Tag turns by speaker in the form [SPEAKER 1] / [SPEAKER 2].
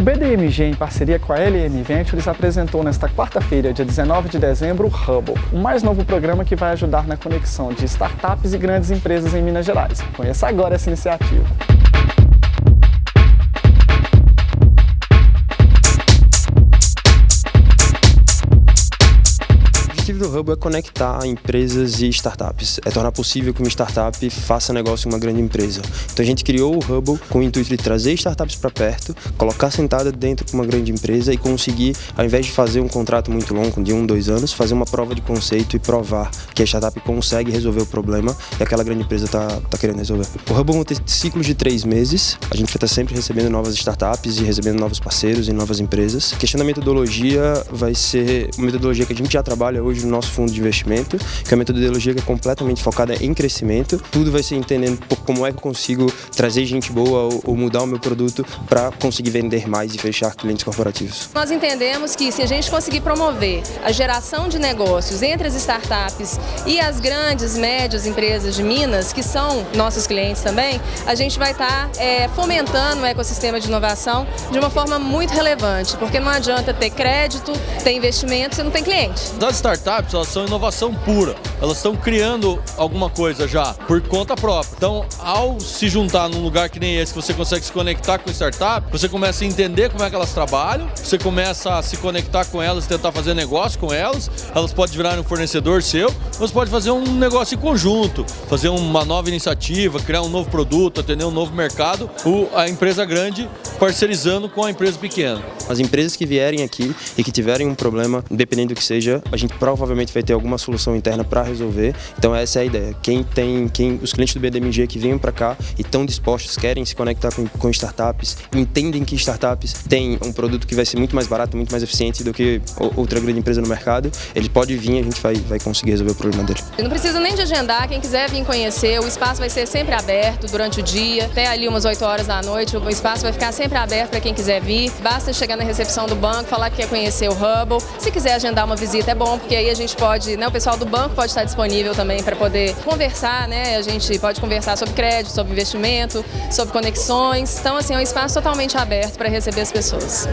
[SPEAKER 1] O BDMG, em parceria com a LM Ventures, apresentou nesta quarta-feira, dia 19 de dezembro, o Hubble, o mais novo programa que vai ajudar na conexão de startups e grandes empresas em Minas Gerais. Conheça agora essa iniciativa.
[SPEAKER 2] Objetivo do Hub é conectar empresas e startups, é tornar possível que uma startup faça negócio em uma grande empresa. Então a gente criou o Hubble com o intuito de trazer startups para perto, colocar sentada dentro de uma grande empresa e conseguir, ao invés de fazer um contrato muito longo, de um, dois anos, fazer uma prova de conceito e provar que a startup consegue resolver o problema e aquela grande empresa está tá querendo resolver. O Hubble vai ter ciclos de três meses, a gente vai estar sempre recebendo novas startups e recebendo novos parceiros e novas empresas. A questão da metodologia vai ser uma metodologia que a gente já trabalha hoje no nosso fundo de investimento, que é uma metodologia que é completamente focada em crescimento. Tudo vai ser entendendo como é que eu consigo trazer gente boa ou, mudar o meu produto para conseguir vender mais e fechar clientes corporativos.
[SPEAKER 3] Nós entendemos que se a gente conseguir promover a geração de negócios entre as startups e as grandes, médias empresas de Minas, que são nossos clientes também, a gente vai estar tá, é, fomentando o ecossistema de inovação de uma forma muito relevante, porque não adianta ter crédito, ter investimento se não tem cliente.
[SPEAKER 4] As startups startups, elas são inovação pura. Elas estão criando alguma coisa já, por conta própria. Então, ao se juntar num lugar que nem esse, que você consegue se conectar com startup, você começa a entender como é que elas trabalham, você começa a se conectar com elas, tentar fazer negócio com elas, elas podem virar um fornecedor seu, você pode fazer um negócio em conjunto, fazer uma nova iniciativa, criar um novo produto, atender um novo mercado, a empresa grande parcerizando com a empresa pequena.
[SPEAKER 2] As empresas que vierem aqui e que tiverem um problema, independente do que seja, a gente prova provavelmente vai ter alguma solução interna para resolver. Então essa é a ideia. Quem tem, quem, os clientes do BDMG que vêm para cá e estão dispostos, querem se conectar com, com startups, entendem que startups têm um produto que vai ser muito mais barato, muito mais eficiente do que outra grande empresa no mercado, ele pode vir e a gente vai, vai conseguir resolver o problema dele.
[SPEAKER 3] Não precisa nem de agendar, quem quiser vir conhecer, o espaço vai ser sempre aberto durante o dia, até ali umas 8 horas da noite, o espaço vai ficar sempre aberto para quem quiser vir. Basta chegar na recepção do banco, falar que quer conhecer o Hubble. Se quiser agendar uma visita é bom, porque aí a gente pode, né, o pessoal do banco pode estar disponível também para poder conversar, né? A gente pode conversar sobre crédito, sobre investimento, sobre conexões. Então, assim, é um espaço totalmente aberto para receber as pessoas.